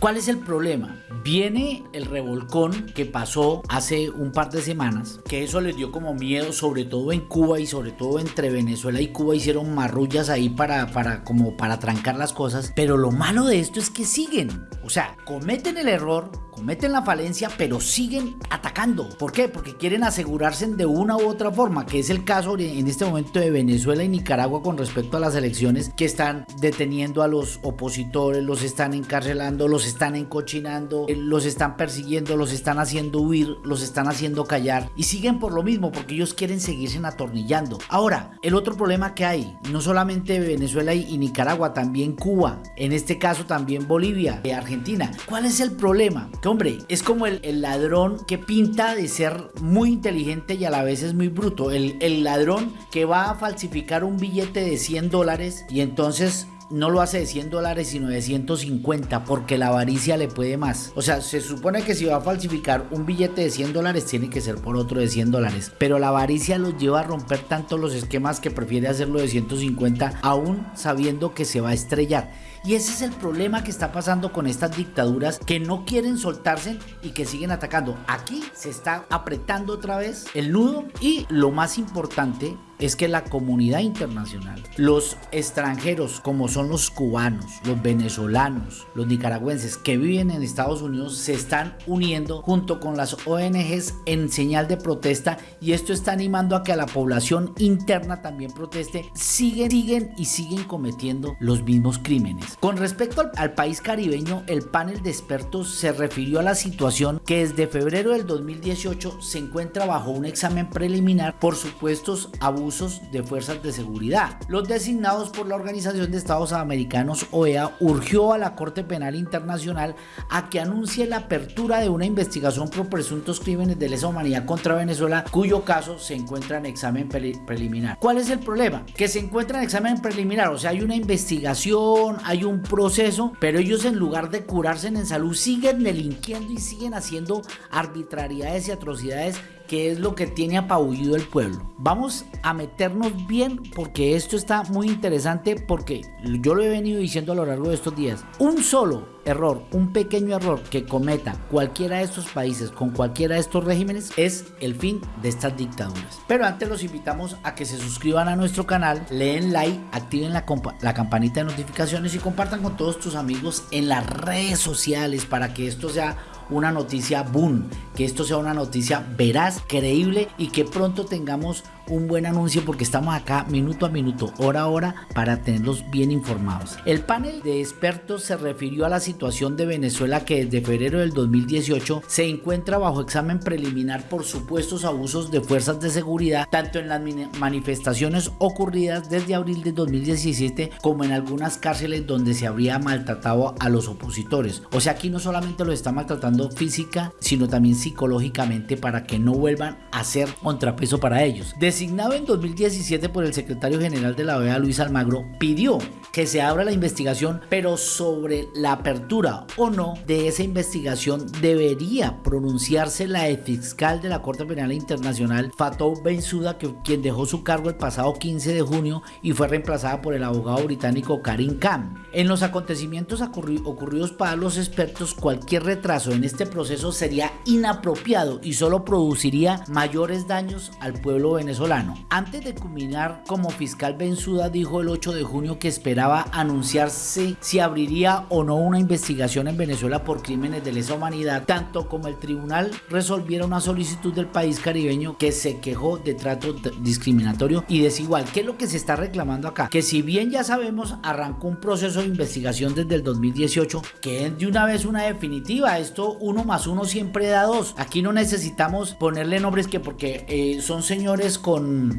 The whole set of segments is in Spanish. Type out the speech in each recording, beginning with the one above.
¿Cuál es el problema? Viene el revolcón que pasó hace un par de semanas, que eso les dio como miedo, sobre todo en Cuba y sobre todo entre Venezuela y Cuba hicieron marrullas ahí para, para como para trancar las cosas. Pero lo malo de esto es que siguen. O sea, cometen el error, cometen la falencia, pero siguen atacando. ¿Por qué? Porque quieren asegurarse de una u otra forma, que es el caso en este momento de Venezuela y Nicaragua con respecto a las elecciones que están deteniendo a los opositores, los están encarcelando, los están encochinando, eh, los están persiguiendo, los están haciendo huir, los están haciendo callar y siguen por lo mismo porque ellos quieren seguirse atornillando. Ahora, el otro problema que hay, no solamente Venezuela y Nicaragua, también Cuba, en este caso también Bolivia, y Argentina. ¿Cuál es el problema? Que hombre, es como el, ladrón que pinta de ser muy inteligente y a la vez es muy bruto. El, el ladrón que va a falsificar un billete de 100 dólares y entonces no lo hace de 100 dólares sino de 150 porque la avaricia le puede más. O sea, se supone que si va a falsificar un billete de 100 dólares tiene que ser por otro de 100 dólares. Pero la avaricia los lleva a romper tanto los esquemas que prefiere hacerlo de 150 aún sabiendo que se va a estrellar. Y ese es el problema que está pasando con estas dictaduras que no quieren soltarse y que siguen atacando. Aquí se está apretando otra vez el nudo y lo más importante es que la comunidad internacional, los extranjeros como son los cubanos, los venezolanos, los nicaragüenses que viven en Estados Unidos se están uniendo junto con las ONGs en señal de protesta y esto está animando a que la población interna también proteste, siguen, siguen y siguen cometiendo los mismos crímenes. Con respecto al, al país caribeño, el panel de expertos se refirió a la situación que desde febrero del 2018 se encuentra bajo un examen preliminar por supuestos abusos de fuerzas de seguridad. Los designados por la Organización de Estados Americanos OEA urgió a la Corte Penal Internacional a que anuncie la apertura de una investigación por presuntos crímenes de lesa humanidad contra Venezuela cuyo caso se encuentra en examen preliminar. ¿Cuál es el problema? Que se encuentra en examen preliminar, o sea, hay una investigación, hay un proceso, pero ellos en lugar de curarse en salud siguen delinquiendo y siguen haciendo arbitrariedades y atrocidades que es lo que tiene apabullido el pueblo. Vamos a meternos bien porque esto está muy interesante porque yo lo he venido diciendo a lo largo de estos días. Un solo error, un pequeño error que cometa cualquiera de estos países con cualquiera de estos regímenes es el fin de estas dictaduras. Pero antes los invitamos a que se suscriban a nuestro canal, leen like, activen la, la campanita de notificaciones y compartan con todos tus amigos en las redes sociales para que esto sea una noticia boom, que esto sea una noticia veraz, creíble y que pronto tengamos un buen anuncio porque estamos acá minuto a minuto, hora a hora para tenerlos bien informados. El panel de expertos se refirió a la situación de Venezuela que desde febrero del 2018 se encuentra bajo examen preliminar por supuestos abusos de fuerzas de seguridad tanto en las manifestaciones ocurridas desde abril de 2017 como en algunas cárceles donde se habría maltratado a los opositores. O sea, aquí no solamente lo está maltratando física, sino también psicológicamente para que no vuelvan a ser contrapeso para ellos. Designado en 2017 por el secretario general de la OEA, Luis Almagro, pidió que se abra la investigación, pero sobre la apertura o no de esa investigación debería pronunciarse la fiscal de la Corte Penal Internacional, Fatou Bensouda, quien dejó su cargo el pasado 15 de junio y fue reemplazada por el abogado británico Karim Khan. En los acontecimientos ocurridos para los expertos, cualquier retraso en este proceso sería inapropiado y solo produciría mayores daños al pueblo venezolano. Antes de culminar como fiscal Bensouda dijo el 8 de junio que esperaba anunciarse si abriría o no una investigación en Venezuela por crímenes de lesa humanidad, tanto como el tribunal resolviera una solicitud del país caribeño que se quejó de trato discriminatorio y desigual. ¿Qué es lo que se está reclamando acá? Que si bien ya sabemos, arrancó un proceso de investigación desde el 2018, que es de una vez una definitiva. Esto uno más uno siempre da dos. Aquí no necesitamos ponerle nombres que porque eh, son señores con,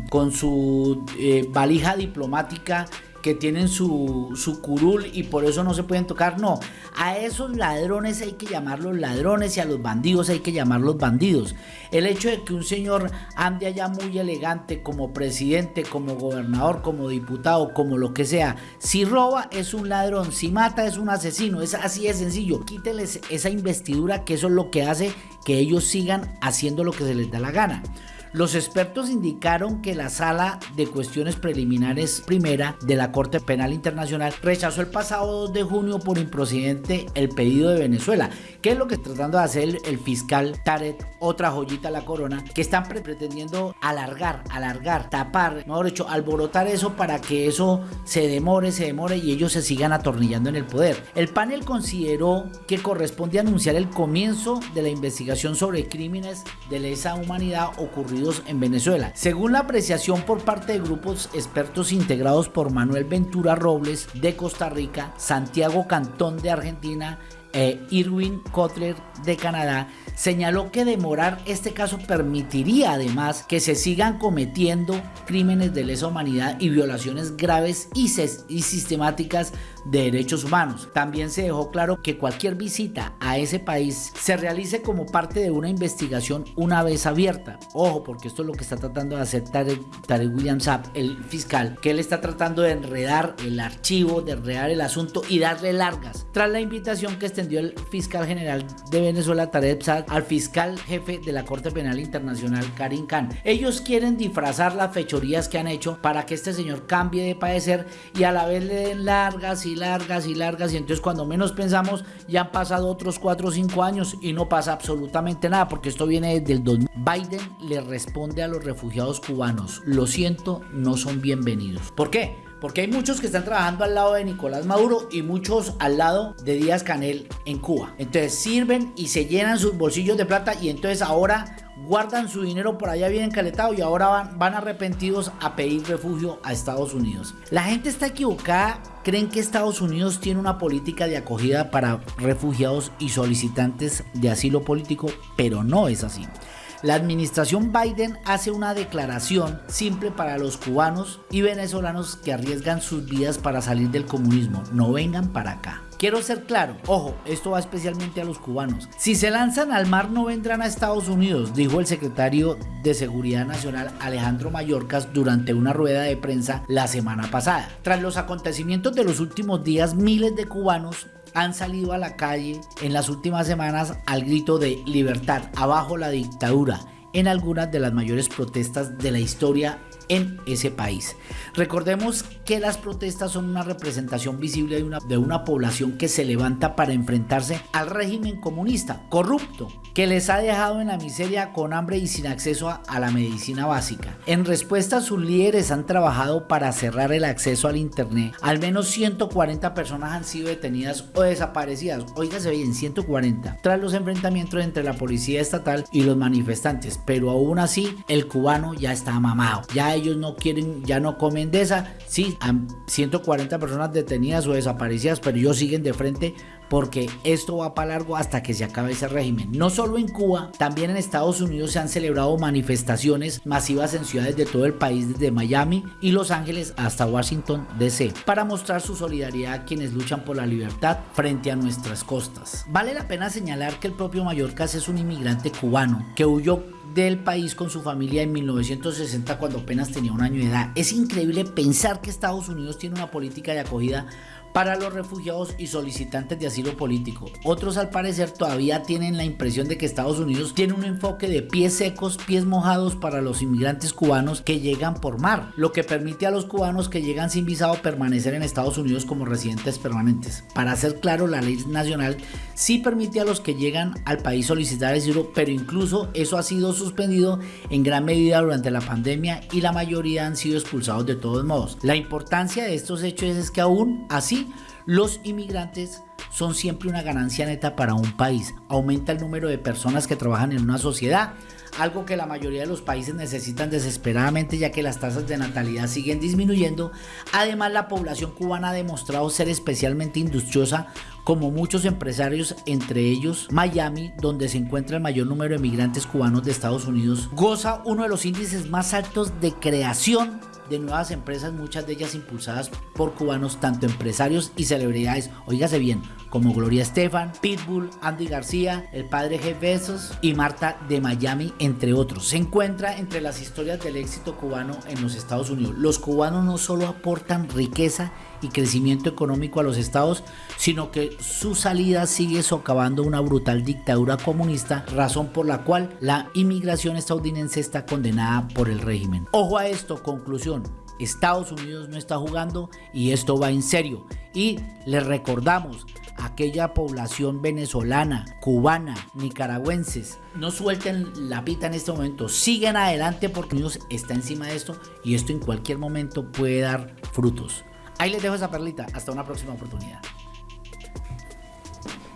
con su eh, valija diplomática que tienen su, su, curul y por eso no se pueden tocar. No, a esos ladrones hay que llamarlos ladrones y a los bandidos hay que llamarlos bandidos. El hecho de que un señor ande allá muy elegante como presidente, como gobernador, como diputado, como lo que sea, si roba es un ladrón, si mata es un asesino, es así de sencillo. Quíteles esa investidura que eso es lo que hace que ellos sigan haciendo lo que se les da la gana. Los expertos indicaron que la Sala de Cuestiones Preliminares Primera de la Corte Penal Internacional rechazó el pasado 2 de junio por improcedente el pedido de Venezuela. ¿Qué es lo que está tratando de hacer el fiscal Taret, otra joyita a la corona, que están pretendiendo alargar, alargar, tapar, mejor dicho, alborotar eso para que eso se demore, se demore y ellos se sigan atornillando en el poder. El panel consideró que corresponde anunciar el comienzo de la investigación sobre crímenes de lesa humanidad ocurridos en Venezuela. Según la apreciación por parte de grupos expertos integrados por Manuel Ventura Robles de Costa Rica, Santiago Cantón de Argentina, e Irwin Kotler de Canadá, señaló que demorar este caso permitiría además que se sigan cometiendo crímenes de lesa humanidad y violaciones graves y, y sistemáticas de derechos humanos. También se dejó claro que cualquier visita a ese país se realice como parte de una investigación una vez abierta. Ojo, porque esto es lo que está tratando de hacer Tarek, William Saab, el fiscal, que él está tratando de enredar el archivo, de enredar el asunto y darle largas. Tras la invitación que extendió el fiscal general de Venezuela, Tarek Saab, al fiscal jefe de la Corte Penal Internacional, Karim Khan. Ellos quieren disfrazar las fechorías que han hecho para que este señor cambie de padecer y a la vez le den largas largas y largas y entonces cuando menos pensamos ya han pasado otros 4 o 5 años y no pasa absolutamente nada porque esto viene desde el 2000. Biden le responde a los refugiados cubanos, lo siento, no son bienvenidos. ¿Por qué? Porque hay muchos que están trabajando al lado de Nicolás Maduro y muchos al lado de Díaz Canel en Cuba. Entonces sirven y se llenan sus bolsillos de plata y entonces ahora guardan su dinero por allá bien encaletado y ahora van, van arrepentidos a pedir refugio a Estados Unidos. La gente está equivocada, creen que Estados Unidos tiene una política de acogida para refugiados y solicitantes de asilo político, pero no es así. La administración Biden hace una declaración simple para los cubanos y venezolanos que arriesgan sus vidas para salir del comunismo. No vengan para acá. Quiero ser claro, ojo, esto va especialmente a los cubanos. Si se lanzan al mar no vendrán a Estados Unidos, dijo el secretario de Seguridad Nacional Alejandro Mayorkas durante una rueda de prensa la semana pasada. Tras los acontecimientos de los últimos días, miles de cubanos han salido a la calle en las últimas semanas al grito de libertad, abajo la dictadura, en algunas de las mayores protestas de la historia en ese país. Recordemos que las protestas son una representación visible de una, de una población que se levanta para enfrentarse al régimen comunista corrupto que les ha dejado en la miseria con hambre y sin acceso a, a la medicina básica. En respuesta, sus líderes han trabajado para cerrar el acceso al internet. Al menos 140 personas han sido detenidas o desaparecidas. Óigase bien, 140. Tras los enfrentamientos entre la policía estatal y los manifestantes. Pero aún así, el cubano ya está mamado. Ya ellos no quieren, ya no comen de esa. Sí, han 140 personas detenidas o desaparecidas, pero ellos siguen de frente porque esto va para largo hasta que se acabe ese régimen. No solo en Cuba, también en Estados Unidos se han celebrado manifestaciones masivas en ciudades de todo el país, desde Miami y Los Ángeles hasta Washington DC, para mostrar su solidaridad a quienes luchan por la libertad frente a nuestras costas. Vale la pena señalar que el propio Mallorcas es un inmigrante cubano que huyó del país con su familia en 1960 cuando apenas tenía un año de edad. Es increíble pensar que Estados Unidos tiene una política de acogida para los refugiados y solicitantes de asilo político. Otros al parecer todavía tienen la impresión de que Estados Unidos tiene un enfoque de pies secos, pies mojados para los inmigrantes cubanos que llegan por mar, lo que permite a los cubanos que llegan sin visado permanecer en Estados Unidos como residentes permanentes. Para ser claro, la ley nacional sí permite a los que llegan al país solicitar asilo, pero incluso eso ha sido suspendido en gran medida durante la pandemia y la mayoría han sido expulsados de todos modos. La importancia de estos hechos es que aún así los inmigrantes son siempre una ganancia neta para un país. Aumenta el número de personas que trabajan en una sociedad, algo que la mayoría de los países necesitan desesperadamente ya que las tasas de natalidad siguen disminuyendo. Además, la población cubana ha demostrado ser especialmente industriosa como muchos empresarios, entre ellos Miami, donde se encuentra el mayor número de migrantes cubanos de Estados Unidos, goza uno de los índices más altos de creación de nuevas empresas, muchas de ellas impulsadas por cubanos, tanto empresarios y celebridades, oígase bien, como Gloria Estefan, Pitbull, Andy García, el padre Jeff Bezos y Marta de Miami, entre otros. Se encuentra entre las historias del éxito cubano en los Estados Unidos. Los cubanos no solo aportan riqueza y crecimiento económico a los estados, sino que su salida sigue socavando una brutal dictadura comunista, razón por la cual la inmigración estadounidense está condenada por el régimen. Ojo a esto, conclusión. Estados Unidos no está jugando y esto va en serio. Y les recordamos, aquella población venezolana, cubana, nicaragüenses, no suelten la pita en este momento, sigan adelante porque Dios está encima de esto y esto en cualquier momento puede dar frutos. Ahí les dejo esa perlita, hasta una próxima oportunidad.